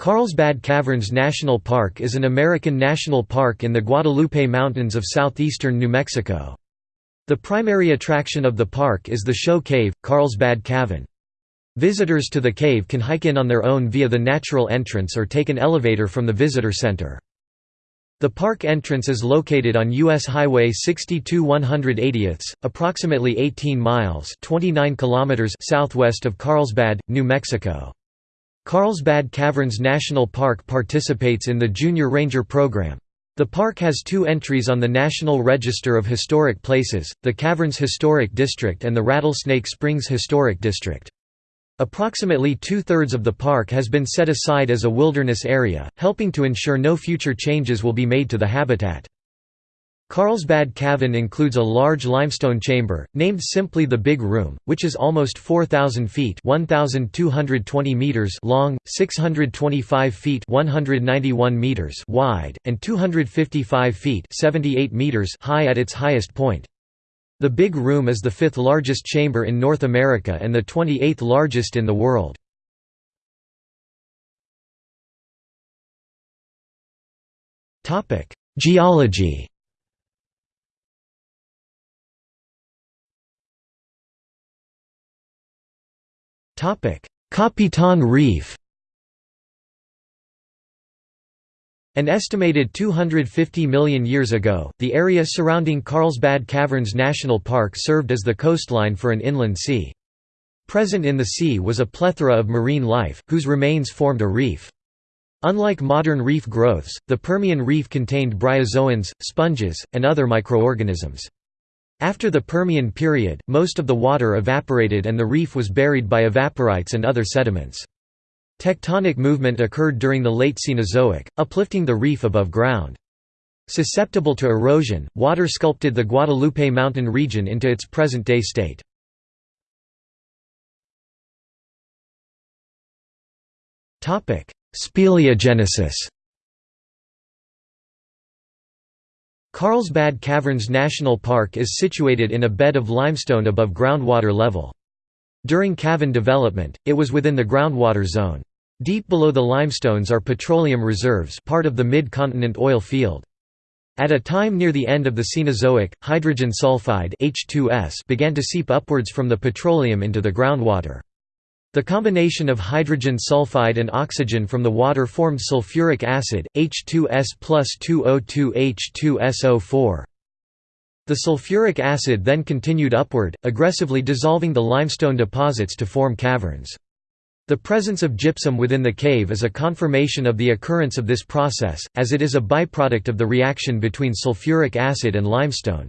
Carlsbad Caverns National Park is an American national park in the Guadalupe Mountains of southeastern New Mexico. The primary attraction of the park is the show cave, Carlsbad Cavern. Visitors to the cave can hike in on their own via the natural entrance or take an elevator from the visitor center. The park entrance is located on U.S. Highway 62 180 approximately 18 miles 29 kilometers southwest of Carlsbad, New Mexico. Carlsbad Caverns National Park participates in the Junior Ranger Program. The park has two entries on the National Register of Historic Places, the Caverns Historic District and the Rattlesnake Springs Historic District. Approximately two-thirds of the park has been set aside as a wilderness area, helping to ensure no future changes will be made to the habitat. Carlsbad Cavern includes a large limestone chamber, named simply the Big Room, which is almost 4,000 feet meters long, 625 feet 191 meters wide, and 255 feet 78 meters high at its highest point. The Big Room is the fifth largest chamber in North America and the 28th largest in the world. Geology Capitan Reef An estimated 250 million years ago, the area surrounding Carlsbad Caverns National Park served as the coastline for an inland sea. Present in the sea was a plethora of marine life, whose remains formed a reef. Unlike modern reef growths, the Permian Reef contained bryozoans, sponges, and other microorganisms. After the Permian period, most of the water evaporated and the reef was buried by evaporites and other sediments. Tectonic movement occurred during the late Cenozoic, uplifting the reef above ground. Susceptible to erosion, water sculpted the Guadalupe mountain region into its present-day state. Speleogenesis Carlsbad Caverns National Park is situated in a bed of limestone above groundwater level. During cavern development, it was within the groundwater zone. Deep below the limestones are petroleum reserves part of the mid-continent oil field. At a time near the end of the Cenozoic, hydrogen sulfide H2S began to seep upwards from the petroleum into the groundwater. The combination of hydrogen sulfide and oxygen from the water formed sulfuric acid, H2S plus 2O2H2SO4. The sulfuric acid then continued upward, aggressively dissolving the limestone deposits to form caverns. The presence of gypsum within the cave is a confirmation of the occurrence of this process, as it is a byproduct of the reaction between sulfuric acid and limestone.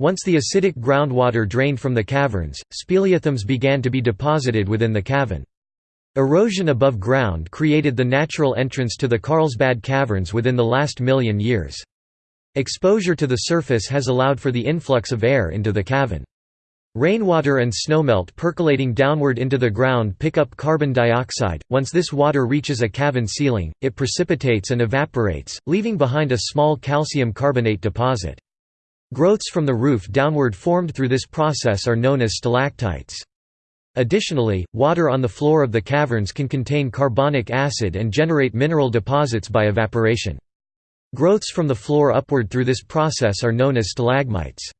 Once the acidic groundwater drained from the caverns, speleothems began to be deposited within the cavern. Erosion above ground created the natural entrance to the Carlsbad Caverns within the last million years. Exposure to the surface has allowed for the influx of air into the cavern. Rainwater and snowmelt percolating downward into the ground pick up carbon dioxide. Once this water reaches a cavern ceiling, it precipitates and evaporates, leaving behind a small calcium carbonate deposit. Growths from the roof downward formed through this process are known as stalactites. Additionally, water on the floor of the caverns can contain carbonic acid and generate mineral deposits by evaporation. Growths from the floor upward through this process are known as stalagmites.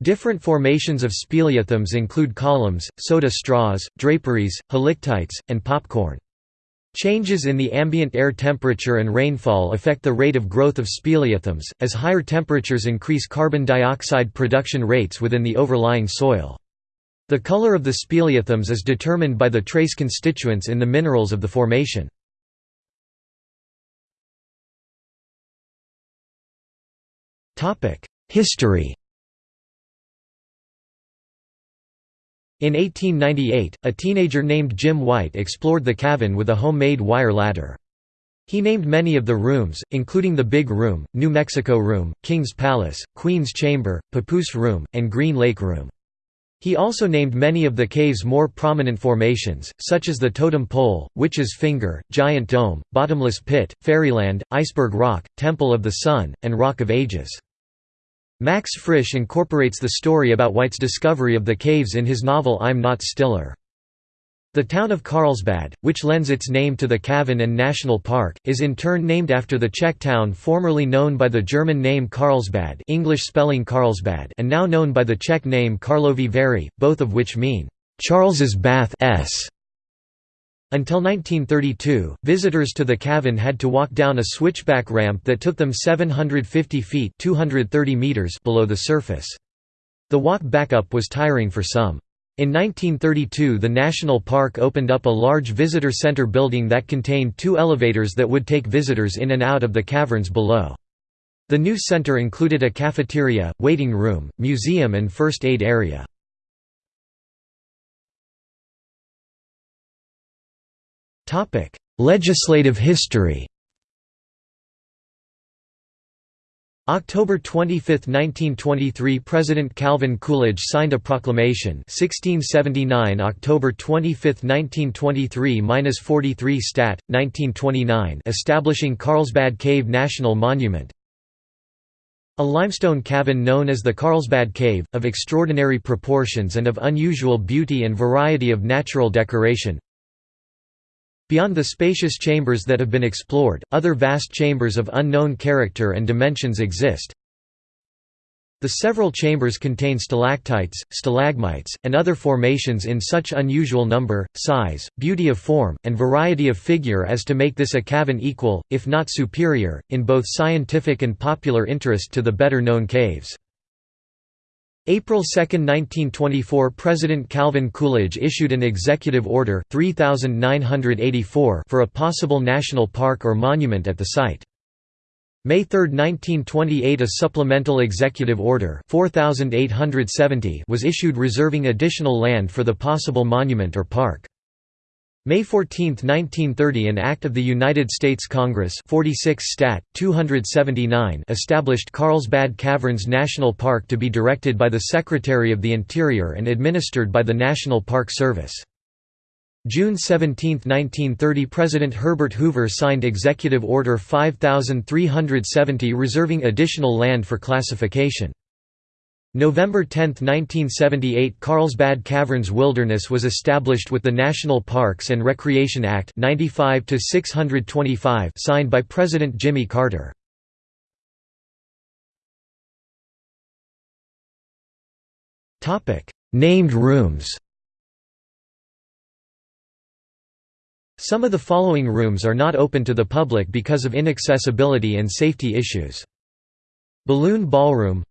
Different formations of speleothems include columns, soda straws, draperies, helictites, and popcorn. Changes in the ambient air temperature and rainfall affect the rate of growth of speleothems, as higher temperatures increase carbon dioxide production rates within the overlying soil. The color of the speleothems is determined by the trace constituents in the minerals of the formation. History In 1898, a teenager named Jim White explored the cavern with a homemade wire ladder. He named many of the rooms, including the Big Room, New Mexico Room, King's Palace, Queen's Chamber, Papoose Room, and Green Lake Room. He also named many of the cave's more prominent formations, such as the Totem Pole, Witch's Finger, Giant Dome, Bottomless Pit, Fairyland, Iceberg Rock, Temple of the Sun, and Rock of Ages. Max Frisch incorporates the story about White's discovery of the caves in his novel I'm Not Stiller. The town of Carlsbad, which lends its name to the cavern and National Park, is in turn named after the Czech town formerly known by the German name Karlsbad English spelling Carlsbad and now known by the Czech name Karlovy Vary, both of which mean, "'Charles's Bath s". Until 1932, visitors to the cavern had to walk down a switchback ramp that took them 750 feet 230 meters below the surface. The walk back up was tiring for some. In 1932 the national park opened up a large visitor center building that contained two elevators that would take visitors in and out of the caverns below. The new center included a cafeteria, waiting room, museum and first aid area. Legislative history October 25, 1923 President Calvin Coolidge signed a proclamation 1679 October 25, 1923–43 Stat. 1929 establishing Carlsbad Cave National Monument A limestone cavern known as the Carlsbad Cave, of extraordinary proportions and of unusual beauty and variety of natural decoration Beyond the spacious chambers that have been explored, other vast chambers of unknown character and dimensions exist. The several chambers contain stalactites, stalagmites, and other formations in such unusual number, size, beauty of form, and variety of figure as to make this a cavern equal, if not superior, in both scientific and popular interest to the better known caves. April 2, 1924 President Calvin Coolidge issued an executive order 3984 for a possible national park or monument at the site. May 3, 1928 a supplemental executive order 4870 was issued reserving additional land for the possible monument or park. May 14, 1930 an Act of the United States Congress 46 Stat. 279 established Carlsbad Caverns National Park to be directed by the Secretary of the Interior and administered by the National Park Service. June 17, 1930 President Herbert Hoover signed Executive Order 5370 reserving additional land for classification. November 10, 1978 Carlsbad Caverns Wilderness was established with the National Parks and Recreation Act 95 signed by President Jimmy Carter. Named rooms Some of the following rooms are not open to the public because of inaccessibility and safety issues. Balloon Ballroom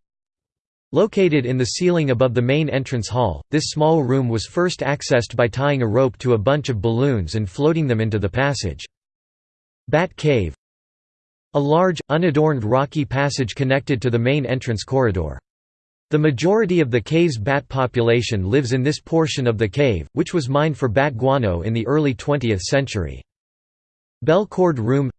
Located in the ceiling above the main entrance hall, this small room was first accessed by tying a rope to a bunch of balloons and floating them into the passage. Bat Cave A large, unadorned rocky passage connected to the main entrance corridor. The majority of the cave's bat population lives in this portion of the cave, which was mined for bat guano in the early 20th century. Bell Cord Room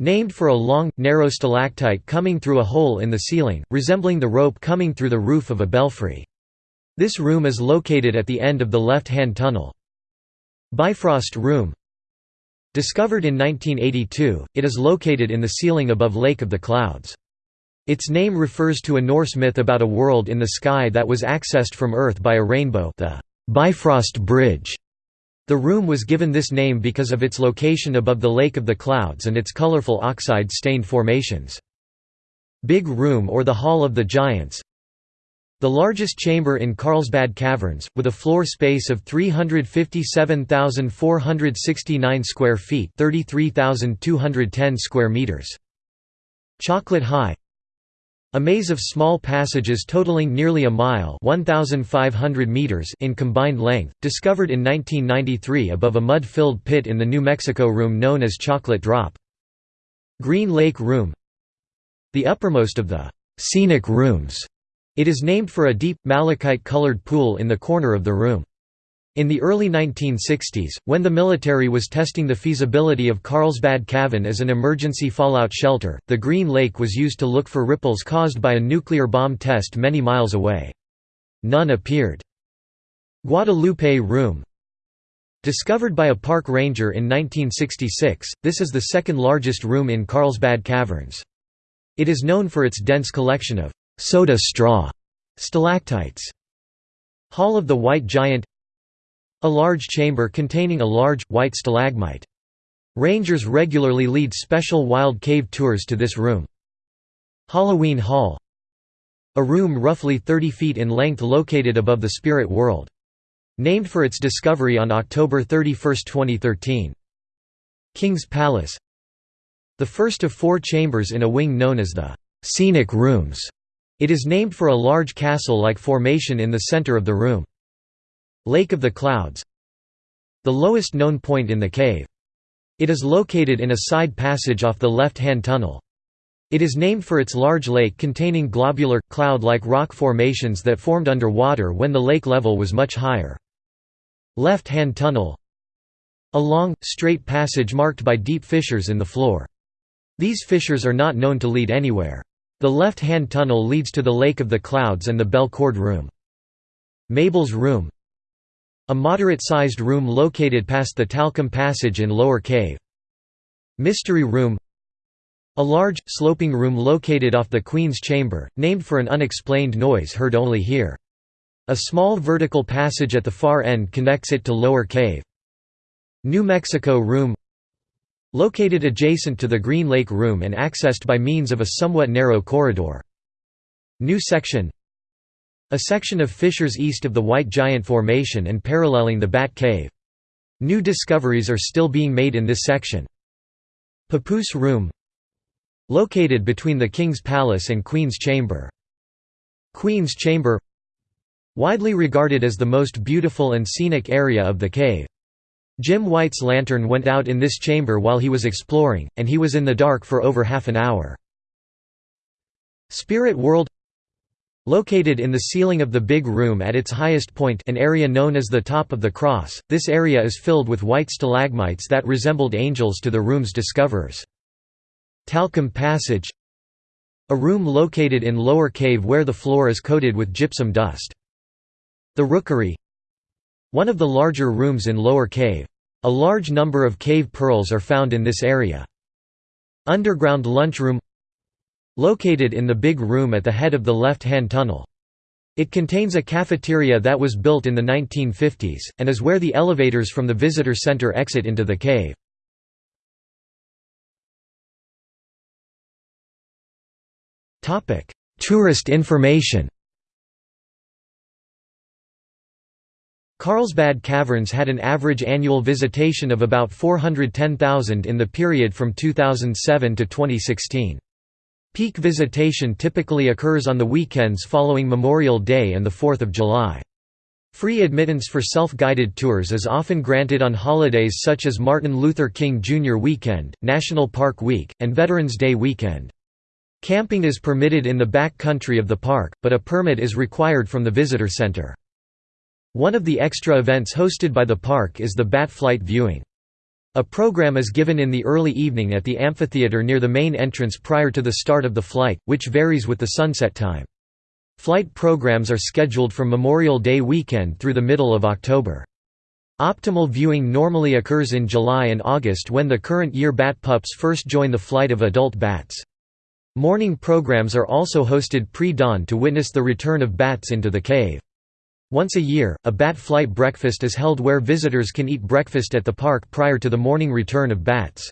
Named for a long, narrow stalactite coming through a hole in the ceiling, resembling the rope coming through the roof of a belfry. This room is located at the end of the left-hand tunnel. Bifrost Room Discovered in 1982, it is located in the ceiling above Lake of the Clouds. Its name refers to a Norse myth about a world in the sky that was accessed from Earth by a rainbow the Bifrost Bridge. The room was given this name because of its location above the Lake of the Clouds and its colorful oxide-stained formations. Big Room or the Hall of the Giants The largest chamber in Carlsbad Caverns, with a floor space of 357,469 square feet 33,210 square meters. Chocolate High a maze of small passages totaling nearly a mile 1,500 meters in combined length, discovered in 1993 above a mud-filled pit in the New Mexico room known as Chocolate Drop. Green Lake Room The uppermost of the «scenic rooms», it is named for a deep, malachite-colored pool in the corner of the room. In the early 1960s, when the military was testing the feasibility of Carlsbad Cavern as an emergency fallout shelter, the Green Lake was used to look for ripples caused by a nuclear bomb test many miles away. None appeared. Guadalupe Room Discovered by a park ranger in 1966, this is the second largest room in Carlsbad Caverns. It is known for its dense collection of «soda straw» stalactites. Hall of the White Giant A large chamber containing a large, white stalagmite. Rangers regularly lead special wild cave tours to this room. Halloween Hall A room roughly 30 feet in length located above the spirit world. Named for its discovery on October 31, 2013. King's Palace The first of four chambers in a wing known as the «scenic rooms». It is named for a large castle-like formation in the center of the room. Lake of the Clouds The lowest known point in the cave. It is located in a side passage off the left-hand tunnel. It is named for its large lake containing globular, cloud-like rock formations that formed under water when the lake level was much higher. Left-hand tunnel A long, straight passage marked by deep fissures in the floor. These fissures are not known to lead anywhere. The left-hand tunnel leads to the Lake of the Clouds and the Bell Cord Room. Mabel's Room a moderate-sized room located past the Talcum Passage in Lower Cave. Mystery Room A large, sloping room located off the Queen's Chamber, named for an unexplained noise heard only here. A small vertical passage at the far end connects it to Lower Cave. New Mexico Room Located adjacent to the Green Lake Room and accessed by means of a somewhat narrow corridor. New Section a section of fissures east of the White Giant Formation and paralleling the Bat Cave. New discoveries are still being made in this section. Papoose Room Located between the King's Palace and Queen's Chamber. Queen's Chamber Widely regarded as the most beautiful and scenic area of the cave. Jim White's lantern went out in this chamber while he was exploring, and he was in the dark for over half an hour. Spirit World Located in the ceiling of the big room at its highest point an area known as the top of the cross, this area is filled with white stalagmites that resembled angels to the room's discoverers. Talcum Passage A room located in lower cave where the floor is coated with gypsum dust. The Rookery One of the larger rooms in lower cave. A large number of cave pearls are found in this area. Underground lunchroom Located in the big room at the head of the left-hand tunnel. It contains a cafeteria that was built in the 1950s, and is where the elevators from the visitor center exit into the cave. Tourist information Carlsbad Caverns had an average annual visitation of about 410,000 in the period from 2007 to 2016. Peak visitation typically occurs on the weekends following Memorial Day and the 4th of July. Free admittance for self-guided tours is often granted on holidays such as Martin Luther King Jr. Weekend, National Park Week, and Veterans Day Weekend. Camping is permitted in the back country of the park, but a permit is required from the visitor center. One of the extra events hosted by the park is the bat flight viewing. A program is given in the early evening at the amphitheater near the main entrance prior to the start of the flight, which varies with the sunset time. Flight programs are scheduled from Memorial Day weekend through the middle of October. Optimal viewing normally occurs in July and August when the current year bat pups first join the flight of adult bats. Morning programs are also hosted pre-dawn to witness the return of bats into the cave. Once a year, a bat flight breakfast is held where visitors can eat breakfast at the park prior to the morning return of bats.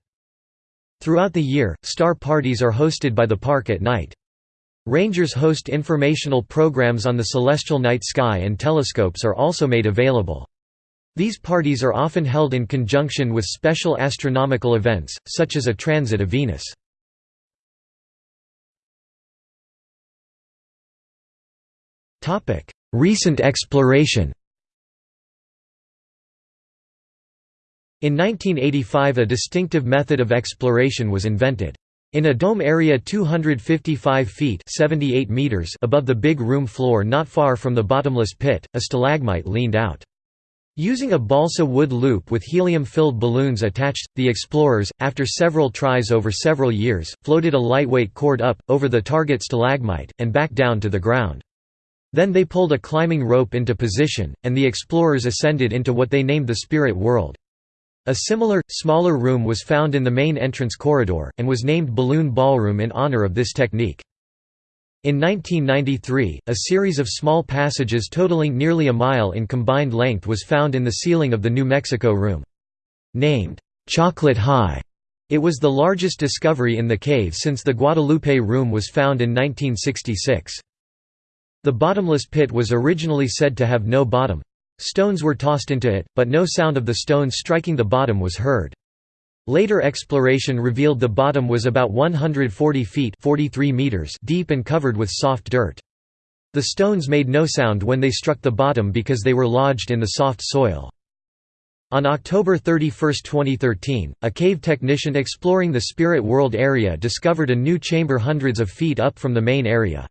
Throughout the year, star parties are hosted by the park at night. Rangers host informational programs on the celestial night sky and telescopes are also made available. These parties are often held in conjunction with special astronomical events, such as a transit of Venus. Recent exploration In 1985 a distinctive method of exploration was invented. In a dome area 255 feet 78 meters above the big room floor not far from the bottomless pit, a stalagmite leaned out. Using a balsa wood loop with helium-filled balloons attached, the explorers, after several tries over several years, floated a lightweight cord up, over the target stalagmite, and back down to the ground. Then they pulled a climbing rope into position, and the explorers ascended into what they named the spirit world. A similar, smaller room was found in the main entrance corridor, and was named Balloon Ballroom in honor of this technique. In 1993, a series of small passages totaling nearly a mile in combined length was found in the ceiling of the New Mexico Room. Named, "'Chocolate High', it was the largest discovery in the cave since the Guadalupe Room was found in 1966. The bottomless pit was originally said to have no bottom. Stones were tossed into it, but no sound of the stones striking the bottom was heard. Later exploration revealed the bottom was about 140 feet 43 meters deep and covered with soft dirt. The stones made no sound when they struck the bottom because they were lodged in the soft soil. On October 31, 2013, a cave technician exploring the Spirit World area discovered a new chamber hundreds of feet up from the main area.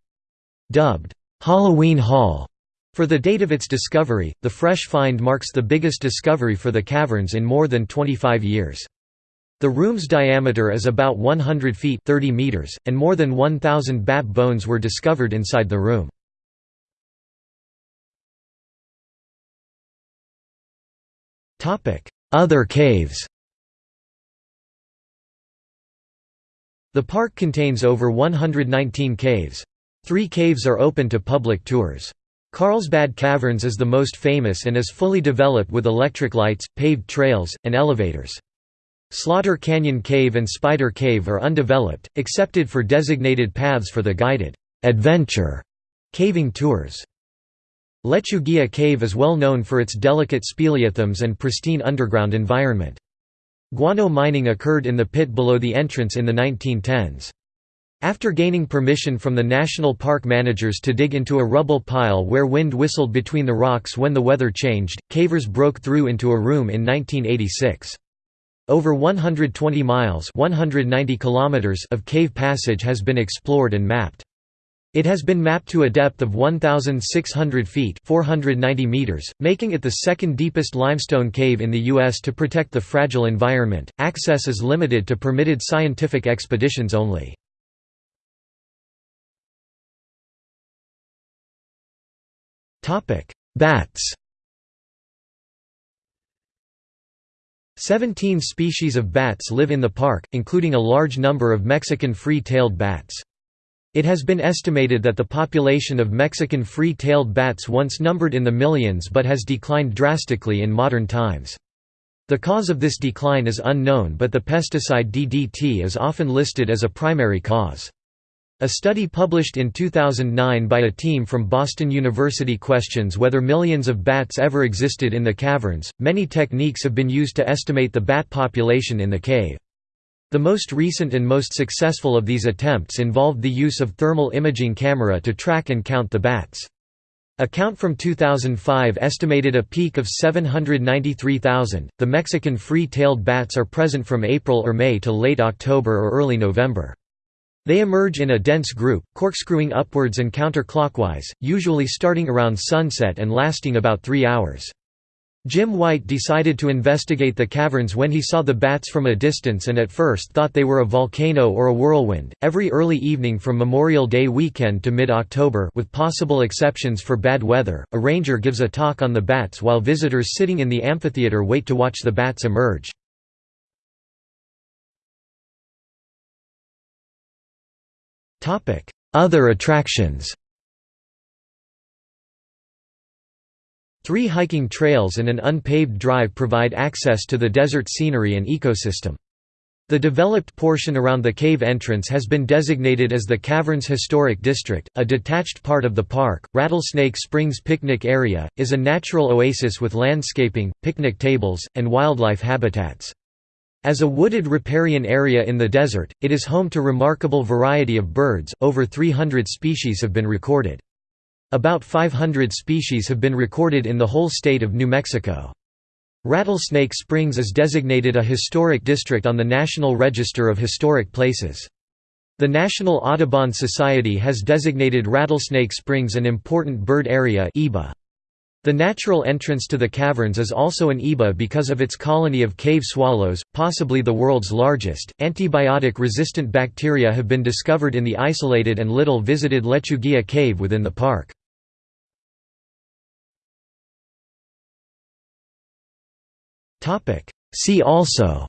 Dubbed, "'Halloween Hall' for the date of its discovery, the fresh find marks the biggest discovery for the caverns in more than 25 years. The room's diameter is about 100 feet 30 meters, and more than 1,000 bat bones were discovered inside the room. Other caves The park contains over 119 caves. Three caves are open to public tours. Carlsbad Caverns is the most famous and is fully developed with electric lights, paved trails, and elevators. Slaughter Canyon Cave and Spider Cave are undeveloped, accepted for designated paths for the guided adventure caving tours. Lechuguilla Cave is well known for its delicate speleothems and pristine underground environment. Guano mining occurred in the pit below the entrance in the 1910s. After gaining permission from the national park managers to dig into a rubble pile where wind whistled between the rocks when the weather changed, cavers broke through into a room in 1986. Over 120 miles 190 kilometers of cave passage has been explored and mapped. It has been mapped to a depth of 1,600 feet 490 meters, making it the second deepest limestone cave in the U.S. to protect the fragile environment. Access is limited to permitted scientific expeditions only. Bats Seventeen species of bats live in the park, including a large number of Mexican free-tailed bats. It has been estimated that the population of Mexican free-tailed bats once numbered in the millions but has declined drastically in modern times. The cause of this decline is unknown but the pesticide DDT is often listed as a primary cause. A study published in 2009 by a team from Boston University questions whether millions of bats ever existed in the caverns. Many techniques have been used to estimate the bat population in the cave. The most recent and most successful of these attempts involved the use of thermal imaging camera to track and count the bats. A count from 2005 estimated a peak of 793,000. The Mexican free-tailed bats are present from April or May to late October or early November. They emerge in a dense group, corkscrewing upwards and counterclockwise, usually starting around sunset and lasting about three hours. Jim White decided to investigate the caverns when he saw the bats from a distance and at first thought they were a volcano or a whirlwind. Every early evening from Memorial Day weekend to mid-October, with possible exceptions for bad weather, a ranger gives a talk on the bats while visitors sitting in the amphitheater wait to watch the bats emerge. Other attractions Three hiking trails and an unpaved drive provide access to the desert scenery and ecosystem. The developed portion around the cave entrance has been designated as the Caverns Historic District, a detached part of the park. Rattlesnake Springs Picnic Area is a natural oasis with landscaping, picnic tables, and wildlife habitats. As a wooded riparian area in the desert, it is home to remarkable variety of birds, over 300 species have been recorded. About 500 species have been recorded in the whole state of New Mexico. Rattlesnake Springs is designated a historic district on the National Register of Historic Places. The National Audubon Society has designated Rattlesnake Springs an important bird area IBA. The natural entrance to the caverns is also an IBA because of its colony of cave swallows, possibly the world's largest. Antibiotic resistant bacteria have been discovered in the isolated and little visited Lechuguilla cave within the park. See also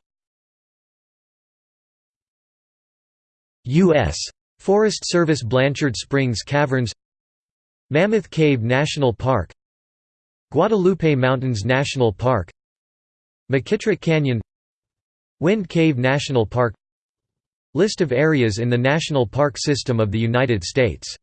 U.S. Forest Service Blanchard Springs Caverns Mammoth Cave National Park Guadalupe Mountains National Park McKittrick Canyon Wind Cave National Park List of areas in the National Park System of the United States